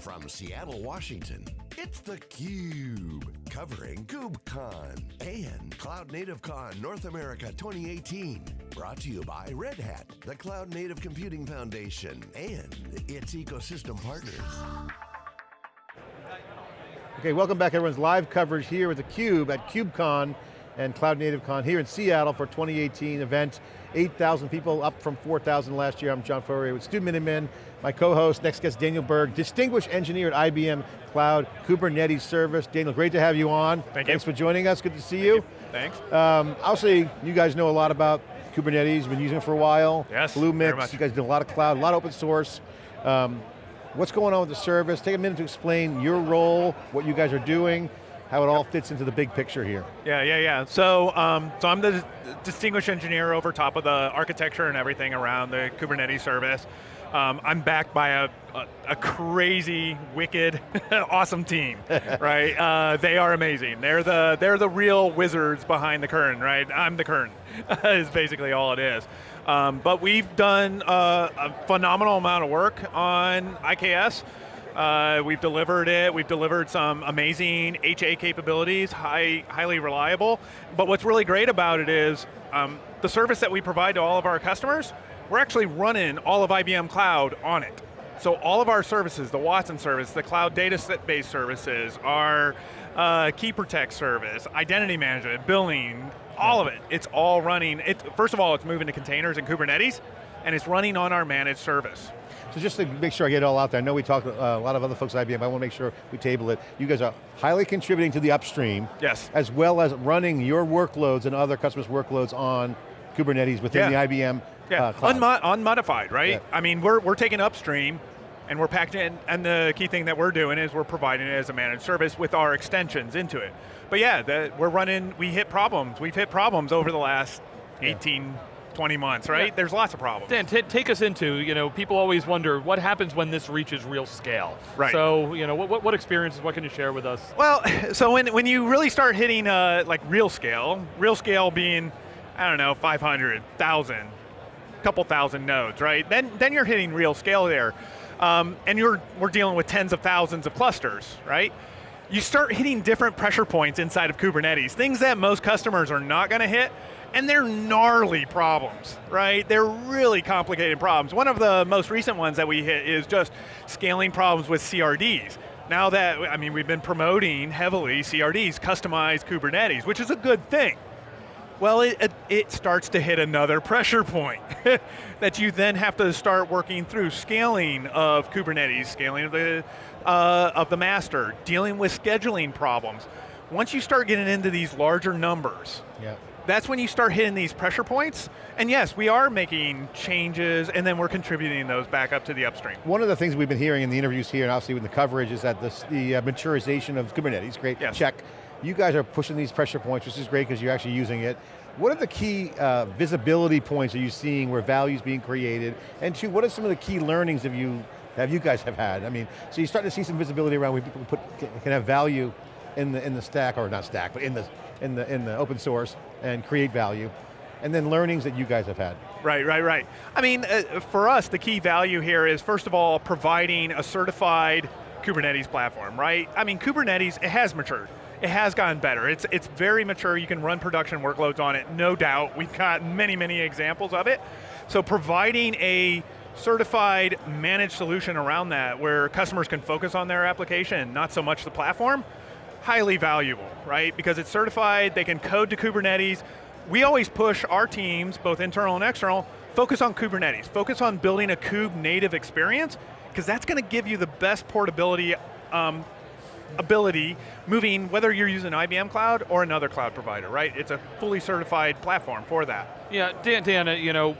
From Seattle, Washington, it's theCUBE, covering KubeCon and Cloud Native Con North America 2018. Brought to you by Red Hat, the Cloud Native Computing Foundation, and its ecosystem partners. Okay, welcome back everyone's live coverage here with theCUBE at KubeCon and Cloud Native Con here in Seattle for 2018 event. 8,000 people, up from 4,000 last year. I'm John Furrier with Stu Miniman, my co-host, next guest Daniel Berg, distinguished engineer at IBM Cloud Kubernetes Service. Daniel, great to have you on. Thank Thanks you. for joining us, good to see you. Thanks. Um, obviously, you guys know a lot about Kubernetes, you've been using it for a while. Yes, Bluemix, you guys do a lot of cloud, a lot of open source. Um, what's going on with the service? Take a minute to explain your role, what you guys are doing, how it all fits into the big picture here. Yeah, yeah, yeah. So, um, so I'm the distinguished engineer over top of the architecture and everything around the Kubernetes service. Um, I'm backed by a, a, a crazy, wicked, awesome team, right? Uh, they are amazing. They're the they're the real wizards behind the curtain, right? I'm the curtain, is basically all it is. Um, but we've done uh, a phenomenal amount of work on IKS. Uh, we've delivered it, we've delivered some amazing HA capabilities, high, highly reliable. But what's really great about it is um, the service that we provide to all of our customers, we're actually running all of IBM Cloud on it. So all of our services, the Watson service, the cloud data set based services, our uh, Key Protect service, identity management, billing, all of it, it's all running. It, first of all, it's moving to containers and Kubernetes, and it's running on our managed service. So just to make sure I get it all out there, I know we talked uh, a lot of other folks at IBM, I want to make sure we table it. You guys are highly contributing to the upstream, Yes. as well as running your workloads and other customers' workloads on Kubernetes within Yeah. the IBM Yeah, uh, cloud. Unmo- unmodified, right? Yeah. I mean, we're, we're taking upstream and we're packaging it, and the key thing that we're doing is we're providing it as a managed service with our extensions into it. But yeah, the, we're running, we hit problems. We've hit problems over the last 18, 20 months, right? Yeah. There's lots of problems. Dan, ta- take us into, you know, people always wonder what happens when this reaches real scale. Right. So, you know, what, what, what experiences, what can you share with us? Well, so when, when you really start hitting uh, like real scale, real scale being, I don't know, 500, 1,000, couple thousand nodes, right? Then, then you're hitting real scale there. Um, and you're, we're dealing with tens of thousands of clusters, right? You start hitting different pressure points inside of Kubernetes, things that most customers are not going to hit, and they're gnarly problems, right? They're really complicated problems. One of the most recent ones that we hit is just scaling problems with CRDs. Now that, I mean, we've been promoting heavily CRDs, customized Kubernetes, which is a good thing. Well, it, it, starts to hit another pressure point that you then have to start working through scaling of Kubernetes, scaling of the, uh, of the master, dealing with scheduling problems. Once you start getting into these larger numbers, Yeah. That's when you start hitting these pressure points. And yes, we are making changes and then we're contributing those back up to the upstream. One of the things we've been hearing in the interviews here and obviously with the coverage is that this, the uh, maturization of Kubernetes, great, Yes. check. You guys are pushing these pressure points, which is great because you're actually using it. What are the key uh, visibility points are you seeing where value's being created? And two, what are some of the key learnings have you, have you guys have had? I mean, so you're starting to see some visibility around where people put, can can have value in the, in the stack, or not stack, but in the, in, the, in the open source and create value. And then learnings that you guys have had. Right, right, right. I mean, uh, for us, the key value here is, first of all, providing a certified Kubernetes platform, right? I mean, Kubernetes, it has matured. It has gotten better. It's, it's very mature. You can run production workloads on it, no doubt. We've got many, many examples of it. So providing a certified managed solution around that where customers can focus on their application, not so much the platform, highly valuable, right? Because it's certified, they can code to Kubernetes. We always push our teams, both internal and external, focus on Kubernetes, focus on building a Kube native experience, because that's going to give you the best portability um, ability moving whether you're using IBM Cloud or another cloud provider, right? It's a fully certified platform for that. Yeah, Dan, Dan uh, you know,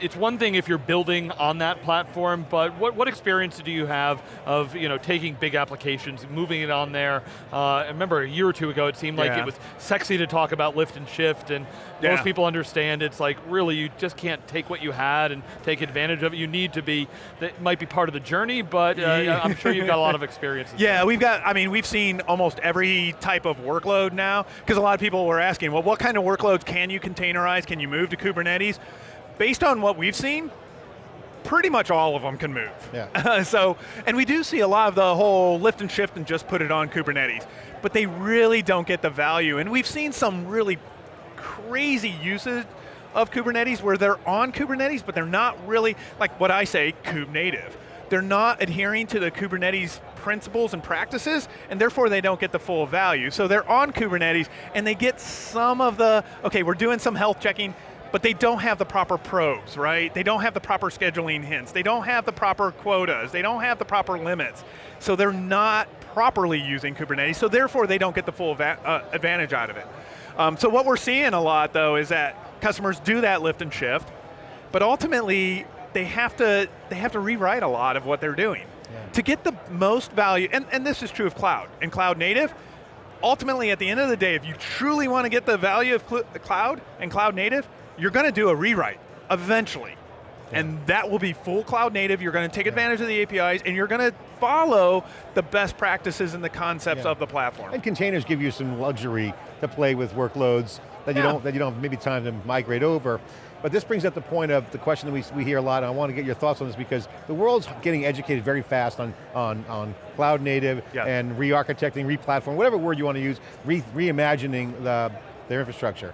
it's one thing if you're building on that platform, but what, what experience do you have of you know taking big applications, moving it on there? Uh, I remember a year or two ago, it seemed like Yeah. it was sexy to talk about lift and shift, and Yeah. most people understand it's like really you just can't take what you had and take advantage of it. You need to be that might be part of the journey, but uh, I'm sure you've got a lot of experience. Yeah, we've got, I mean, we've seen almost every type of workload now, because a lot of people were asking, well, what kind of workloads can you containerize? Can you move to Kubernetes? Based on what we've seen, pretty much all of them can move. Yeah. so, and we do see a lot of the whole lift and shift and just put it on Kubernetes, but they really don't get the value. And we've seen some really crazy usage of Kubernetes where they're on Kubernetes, but they're not really, like what I say, kube native. They're not adhering to the Kubernetes principles and practices, and therefore they don't get the full value. So they're on Kubernetes, and they get some of the, okay, we're doing some health checking, but they don't have the proper probes, right? They don't have the proper scheduling hints. They don't have the proper quotas. They don't have the proper limits. So they're not properly using Kubernetes, so therefore they don't get the full uh, advantage out of it. Um, so what we're seeing a lot though is that customers do that lift and shift, but ultimately they have to they have to rewrite a lot of what they're doing yeah. to get the most value. And, and this is true of cloud and cloud native. Ultimately, at the end of the day, if you truly want to get the value of cl the cloud and cloud native, you're going to do a rewrite eventually. Yeah. And that will be full cloud native, you're going to take advantage of the APIs, and you're going to follow the best practices and the concepts yeah. of the platform. And containers give you some luxury to play with workloads that you don't that you don't have maybe time to migrate over. But this brings up the point of the question that we, we hear a lot, and I want to get your thoughts on this because the world's getting educated very fast on, on, on cloud native yeah. and re-architecting, re-platform, whatever word you want to use, re reimagining the, their infrastructure.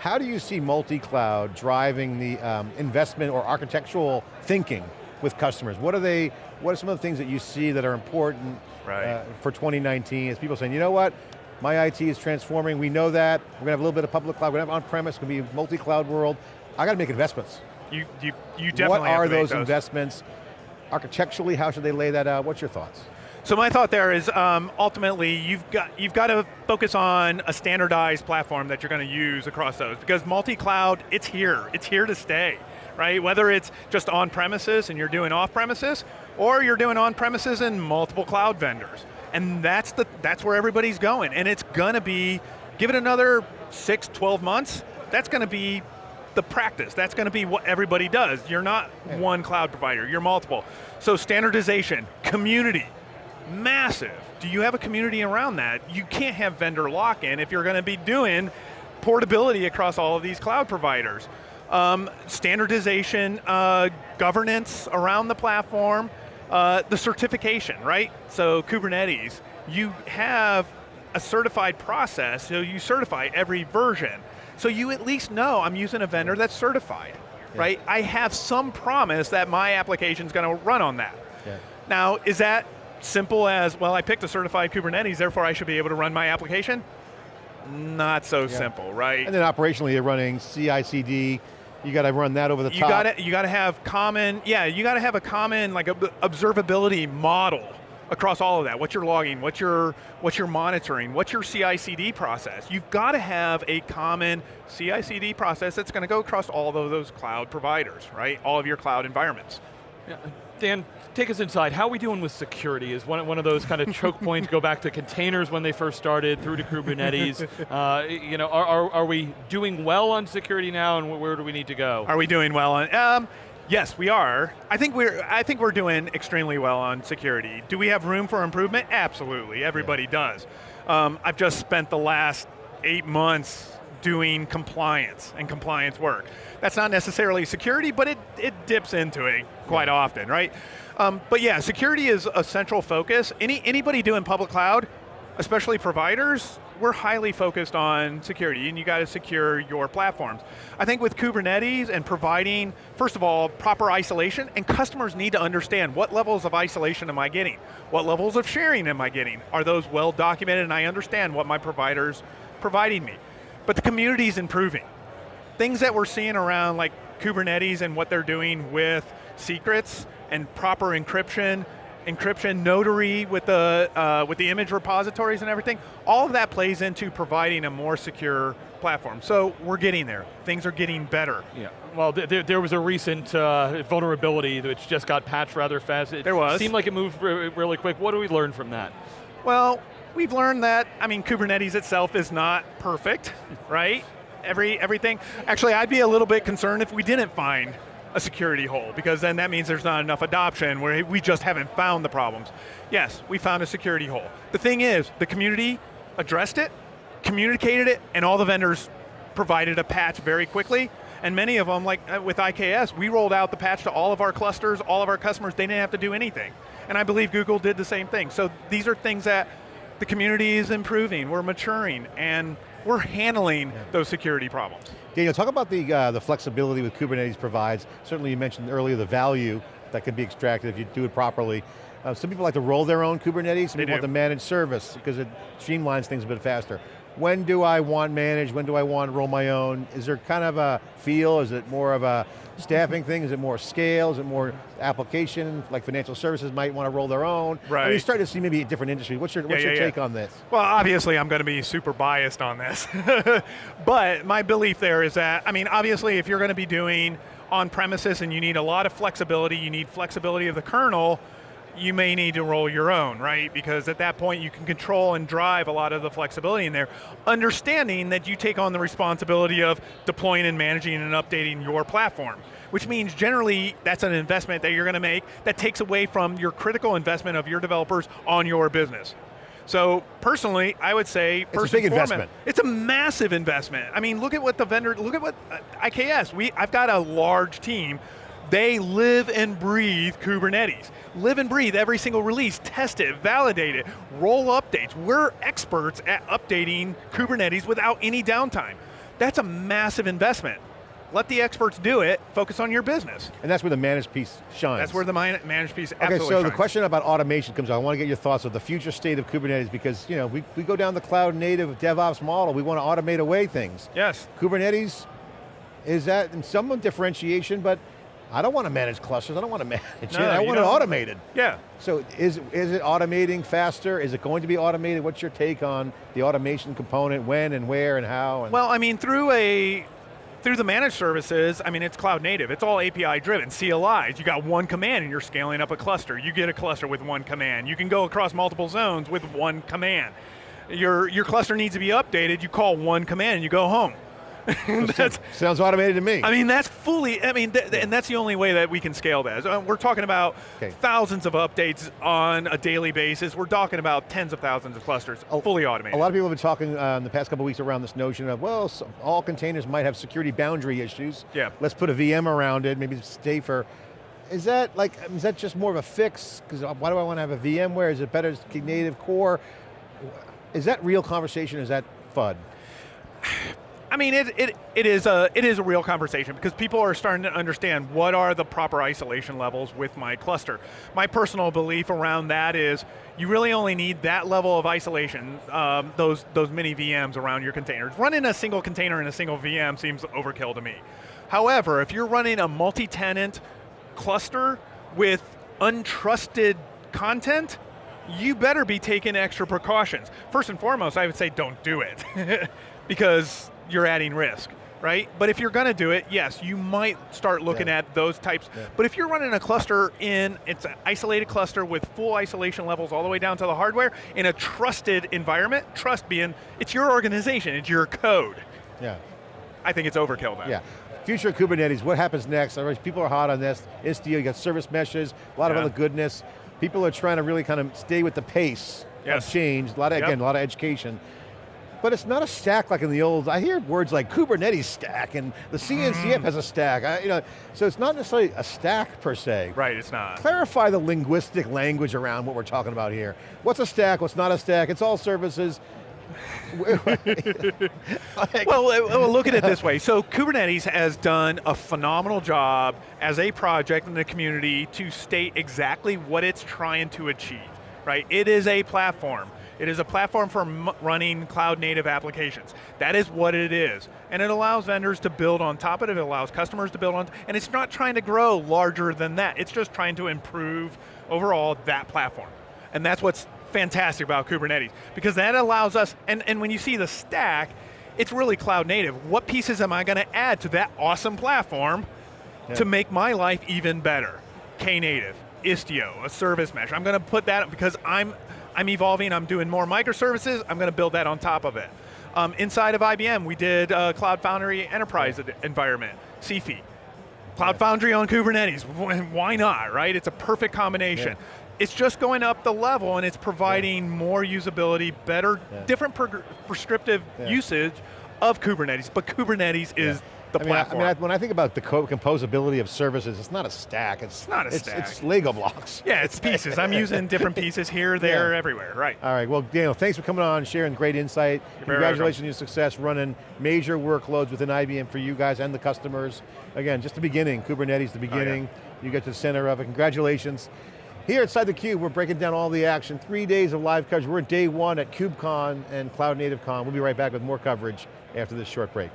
How do you see multi-cloud driving the um, investment or architectural thinking with customers? What are they, what are some of the things that you see that are important right. uh, for 2019 as people saying, you know what, my IT is transforming, we know that, we're going to have a little bit of public cloud, we're going to have on-premise, it's going to be multi-cloud world. I got to make investments. You, you, you definitely What are those, those investments? Architecturally, how should they lay that out? What's your thoughts? So my thought there is um, ultimately you've got you've got to focus on a standardized platform that you're going to use across those because multi-cloud it's here it's here to stay right whether it's just on premises and you're doing off premises or you're doing on premises and multiple cloud vendors and that's the that's where everybody's going and it's going to be give it another six 12 months that's going to be the practice. That's going to be what everybody does. You're not yeah. one cloud provider, you're multiple. So standardization, community, massive. Do you have a community around that? You can't have vendor lock-in if you're going to be doing portability across all of these cloud providers. Um, standardization, uh, governance around the platform, uh, the certification, right? So Kubernetes, you have a certified process, so you certify every version. So you at least know I'm using a vendor that's certified, yeah. right? I have some promise that my application is going to run on that. Yeah. Now, is that simple as, well, I picked a certified Kubernetes, therefore I should be able to run my application? Not so yeah. simple, right? And then operationally you're running CI/CD, you got to run that over the you top. Gotta, you got to have common, yeah, you got to have a common like observability model across all of that. What's your logging? What's your, what's your monitoring? What's your CI/CD process? You've got to have a common CI/CD process that's going to go across all of those cloud providers, right? All of your cloud environments. Dan, take us inside. How are we doing with security? Is one, one of those kind of choke points, go back to containers when they first started, through to Kubernetes. Uh, you know, are, are, are, we doing well on security now and where do we need to go? Are we doing well on, um, Yes, we are. I think we're I think we're doing extremely well on security. Do we have room for improvement? Absolutely, everybody yeah. does. Um, I've just spent the last eight months doing compliance and compliance work. That's not necessarily security, but it, it dips into it quite yeah. often, right? Um, but yeah, security is a central focus. Any Anybody doing public cloud, especially providers, we're highly focused on security and you got to secure your platforms. I think with Kubernetes and providing, first of all, proper isolation, and customers need to understand what levels of isolation am I getting? What levels of sharing am I getting? Are those well documented and I understand what my provider's providing me? But the community is improving. Things that we're seeing around like Kubernetes and what they're doing with secrets and proper encryption, encryption, notary with the, uh, with the image repositories and everything, all of that plays into providing a more secure platform. So we're getting there. Things are getting better. Yeah. Well, th there was a recent uh, vulnerability which just got patched rather fast. It there was. seemed like it moved really quick. What do we learn from that? Well, we've learned that, I mean, Kubernetes itself is not perfect, right? Every, everything. Actually, I'd be a little bit concerned if we didn't find a security hole because then that means there's not enough adoption where we just haven't found the problems. Yes, we found a security hole. The thing is, the community addressed it, communicated it, and all the vendors provided a patch very quickly, And many of them, like uh, with IKS, we rolled out the patch to all of our clusters, all of our customers, they didn't have to do anything. And I believe Google did the same thing. So these are things that the community is improving, we're maturing, and we're handling those security problems. Daniel, talk about the, uh, the flexibility that Kubernetes provides. Certainly you mentioned earlier the value that can be extracted if you do it properly. Uh, some people like to roll their own Kubernetes, some They people want do. the managed service because it streamlines things a bit faster. When do I want managed, when do I want to roll my own? Is there kind of a feel, is it more of a staffing thing, is it more scale, is it more application, like financial services might want to roll their own? Right. I mean, you're starting to see maybe a different industry. What's your, what's Yeah, your yeah, yeah. take on this? Well, obviously I'm going to be super biased on this. but my belief there is that, I mean, obviously if you're going to be doing on premises and you need a lot of flexibility, you need flexibility of the kernel, you may need to roll your own, right? Because at that point you can control and drive a lot of the flexibility in there, understanding that you take on the responsibility of deploying and managing and updating your platform. Which means generally that's an investment that you're going to make that takes away from your critical investment of your developers on your business. So personally, I would say a first big foremost, investment. It's a massive investment. I mean, look at what the vendor, look at what uh, IKS. We, I've got a large team. They live and breathe Kubernetes. Live and breathe every single release, test it, validate it, roll updates. We're experts at updating Kubernetes without any downtime. That's a massive investment. Let the experts do it. Focus on your business. And that's where the managed piece shines. That's where the managed piece Okay, so the question about automation comes up. I want to get your thoughts of the future state of Kubernetes because you know we, we go down the cloud native DevOps model. We want to automate away things. Yes. Kubernetes is that in some differentiation, but I don't want to manage clusters. I don't want to manage it. I want it don't. automated. Yeah. So is is it automating faster? Is it going to be automated? What's your take on the automation component? When and where and how? And Well, I mean, through a through the managed services, I mean, it's cloud native. It's all API driven. CLIs. You got one command, and you're scaling up a cluster. You get a cluster with one command. You can go across multiple zones with one command. Your your cluster needs to be updated. You call one command, and you go home. Sounds automated to me. I mean, that's fully, I mean, th- and that's the only way that we can scale that. So, uh, we're talking about Okay. thousands of updates on a daily basis. We're talking about tens of thousands of clusters, A- fully automated. A lot of people have been talking uh, in the past couple weeks around this notion of, well, so all containers might have security boundary issues. Yeah. Let's put a VM around it, maybe it's safer. Is that like, is that just more of a fix? Because why do I want to have a VMware? Is it better native core? Is that real conversation? Is that FUD? I mean, it, it, it, is a, it is a real conversation because people are starting to understand what are the proper isolation levels with my cluster. My personal belief around that is you really only need that level of isolation, um, those, those mini VMs around your containers. Running a single container in a single VM seems overkill to me. However, if you're running a multi-tenant cluster with untrusted content, you better be taking extra precautions. First and foremost, I would say don't do it because you're adding risk, right? But if you're going to do it, yes, you might start looking Yeah. at those types. Yeah. But if you're running a cluster in, it's an isolated cluster with full isolation levels all the way down to the hardware in a trusted environment, trust being, it's your organization, it's your code. Yeah. I think it's overkill then. Yeah. Future of Kubernetes, what happens next? People are hot on this. Istio, you got service meshes, a lot of other goodness. People are trying to really kind of stay with the pace Yes. of change. A lot of, Yep. again, a lot of education. But it's not a stack like in the old, I hear words like Kubernetes stack and the CNCF Mm. has a stack. I, you know, so it's not necessarily a stack per se. Right, it's not. Clarify the linguistic language around what we're talking about here. What's a stack, what's not a stack, it's all services. Well, well, look at it this way. So Kubernetes has done a phenomenal job as a project in the community to state exactly what it's trying to achieve, right? It is a platform. It is a platform for running cloud native applications. That is what it is. And it allows vendors to build on top of it, it allows customers to build on, and it's not trying to grow larger than that. It's just trying to improve overall that platform. And that's what's fantastic about Kubernetes, because that allows us, and, and when you see the stack, it's really cloud native. What pieces am I going to add to that awesome platform to make my life even better? Knative, Istio, a service mesh. I'm going to put that because I'm I'm evolving. I'm doing more microservices. I'm going to build that on top of it. Um, inside of IBM, we did uh, Cloud Foundry Enterprise ed- environment, CFI. Cloud Foundry on Kubernetes. Why not, right? It's a perfect combination. Yeah. It's just going up the level and it's providing more usability, better, Yeah. different prescriptive Yeah. usage of Kubernetes, but Kubernetes is the I mean, I- I mean, I- when I think about the co composability of services, it's not a stack. It's, not a it's, stack. It's Lego blocks. yeah, it's pieces. I'm using different pieces here, there, Yeah. everywhere. Right. All right, well, Daniel, thanks for coming on, sharing great insight. You're Congratulations on your success running major workloads within IBM for you guys and the customers. Again, just the beginning, Kubernetes, the Oh, beginning. You get to the center of it, congratulations. Here inside theCUBE, we're breaking down all the action. Three days of live coverage. We're at day one at KubeCon and Cloud Native Con. We'll be right back with more coverage after this short break.